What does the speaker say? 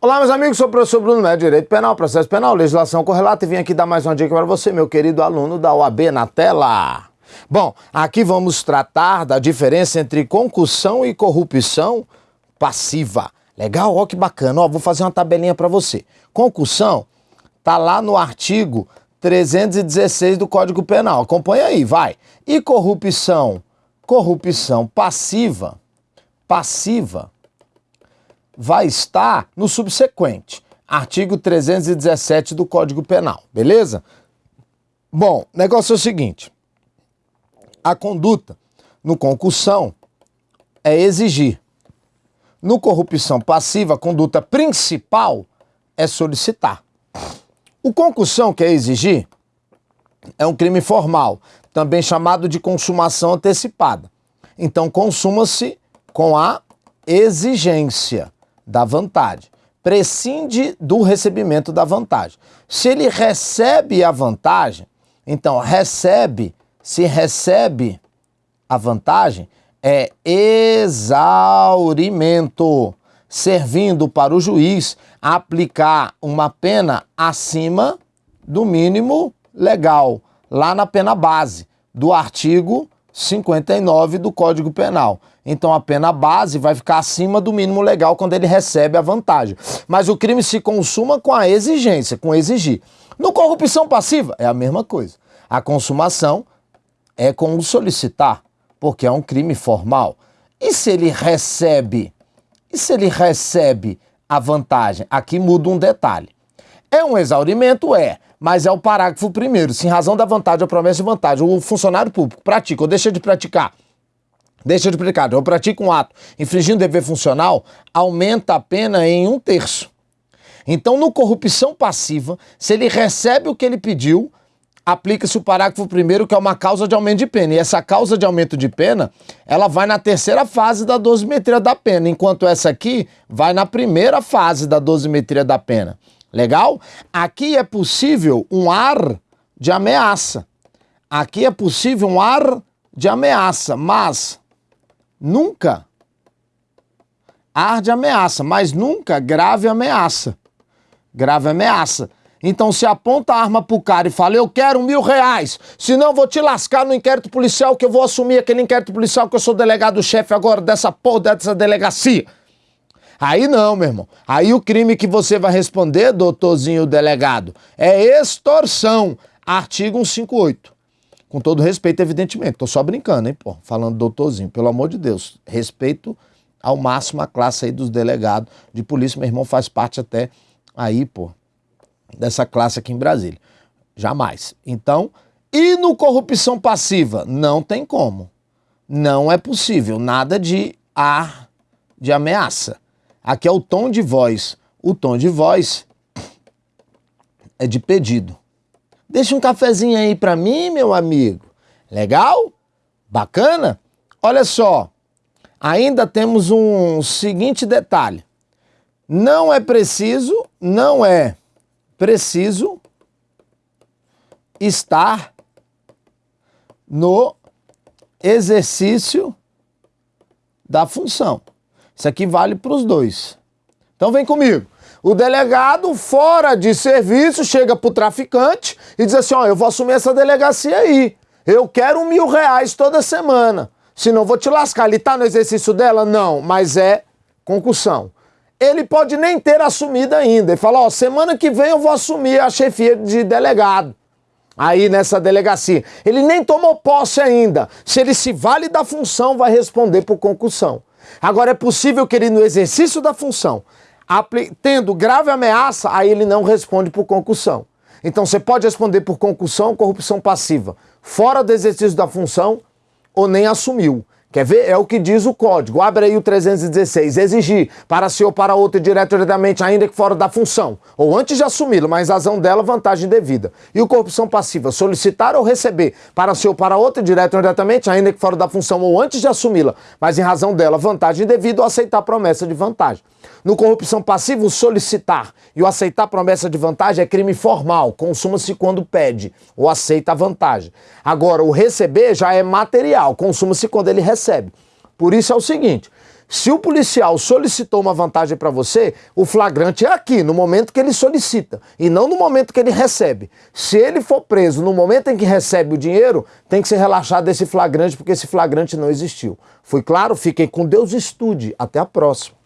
Olá, meus amigos, sou o professor Bruno Médio, Direito Penal, Processo Penal, Legislação Correlata e vim aqui dar mais uma dica para você, meu querido aluno da OAB na tela. Bom, aqui vamos tratar da diferença entre concussão e corrupção passiva. Legal? Ó que bacana. Ó, vou fazer uma tabelinha para você. Concussão tá lá no artigo 316 do Código Penal. Acompanha aí, vai. E corrupção? Corrupção passiva, passiva vai estar no subsequente, artigo 317 do Código Penal, beleza? Bom, negócio é o seguinte: a conduta no concussão é exigir. No corrupção passiva, a conduta principal é solicitar. O concussão, que é exigir, é um crime formal, também chamado de consumação antecipada. Então, consuma-se com a exigência da vantagem. Prescinde do recebimento da vantagem. Se ele recebe a vantagem, então recebe, se recebe a vantagem, é exaurimento, servindo para o juiz aplicar uma pena acima do mínimo legal, lá na pena base do artigo 59 do Código Penal. Então a pena base vai ficar acima do mínimo legal quando ele recebe a vantagem. Mas o crime se consuma com a exigência, com exigir. No corrupção passiva é a mesma coisa. A consumação é com o solicitar, porque é um crime formal. E se ele recebe? E se ele recebe a vantagem? Aqui muda um detalhe. É um exaurimento? É mas é o parágrafo primeiro. Se em razão da vantagem ou promessa de vantagem o funcionário público pratica ou deixa de praticar, deixa de praticar, ou pratica um ato infringindo dever funcional, aumenta a pena em um terço. Então, no corrupção passiva, se ele recebe o que ele pediu, aplica-se o parágrafo primeiro, que é uma causa de aumento de pena. E essa causa de aumento de pena, ela vai na terceira fase da dosimetria da pena, enquanto essa aqui vai na primeira fase da dosimetria da pena. Legal? Aqui é possível um ar de ameaça. Aqui é possível um ar de ameaça, mas nunca ar de ameaça, mas nunca grave ameaça. Grave ameaça. Então se aponta a arma pro cara e fala, eu quero mil reais, senão vou te lascar no inquérito policial que eu vou assumir aquele inquérito policial que eu sou delegado-chefe agora dessa porra dessa delegacia. Aí não, meu irmão. Aí o crime que você vai responder, doutorzinho delegado, é extorsão. Artigo 158. Com todo respeito, evidentemente. Tô só brincando, hein, pô. Falando doutorzinho, pelo amor de Deus. Respeito ao máximo a classe aí dos delegados de polícia. Meu irmão faz parte até aí, pô, dessa classe aqui em Brasília. Jamais. Então, e no corrupção passiva? Não tem como. Não é possível. Nada de ar de ameaça. Aqui é o tom de voz. O tom de voz é de pedido. Deixa um cafezinho aí para mim, meu amigo. Legal? Bacana? Olha só, ainda temos um seguinte detalhe. Não é preciso, não é preciso estar no exercício da função. Isso aqui vale para os dois. Então vem comigo. O delegado, fora de serviço, chega para o traficante e diz assim: Ó, eu vou assumir essa delegacia aí. Eu quero mil reais toda semana. Senão vou te lascar. Ele está no exercício dela? Não, mas é concussão. Ele pode nem ter assumido ainda. Ele fala: Ó, semana que vem eu vou assumir a chefia de delegado aí nessa delegacia. Ele nem tomou posse ainda. Se ele se vale da função, vai responder por concussão. Agora, é possível que ele, no exercício da função, tendo grave ameaça, aí ele não responde por concussão. Então, você pode responder por concussão, corrupção passiva, fora do exercício da função ou nem assumiu. Quer ver? É o que diz o código. Abre aí o 316. Exigir para si ou para outro diretamente, ainda que fora da função, ou antes de assumi-lo, mas razão dela, vantagem devida. E o corrupção passiva, solicitar ou receber para si ou para outro diretamente, ainda que fora da função, ou antes de assumi-la, mas em razão dela, vantagem devida ou aceitar promessa de vantagem. No corrupção passiva, o solicitar e o aceitar promessa de vantagem é crime formal, consuma-se quando pede ou aceita a vantagem. Agora, o receber já é material, consuma-se quando ele recebe. Por isso é o seguinte: Se o policial solicitou uma vantagem para você, o flagrante é aqui, no momento que ele solicita, e não no momento que ele recebe. Se ele for preso no momento em que recebe o dinheiro, tem que ser relaxado esse flagrante, porque esse flagrante não existiu. Foi claro? Fiquem com Deus, estude. Até a próxima.